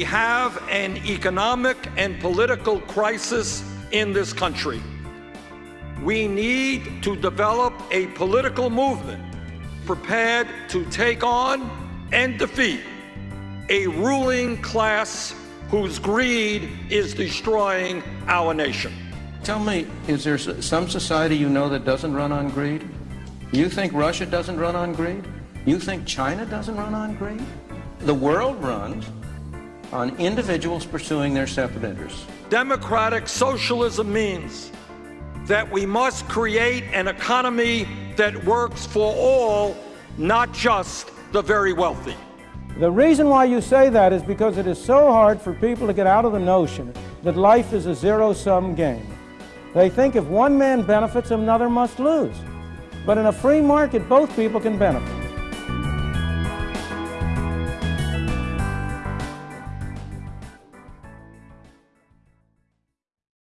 We have an economic and political crisis in this country. We need to develop a political movement prepared to take on and defeat a ruling class whose greed is destroying our nation. Tell me, is there some society you know that doesn't run on greed? You think Russia doesn't run on greed? You think China doesn't run on greed? The world runs on individuals pursuing their separate interests. Democratic socialism means that we must create an economy that works for all, not just the very wealthy. The reason why you say that is because it is so hard for people to get out of the notion that life is a zero-sum game. They think if one man benefits, another must lose. But in a free market, both people can benefit.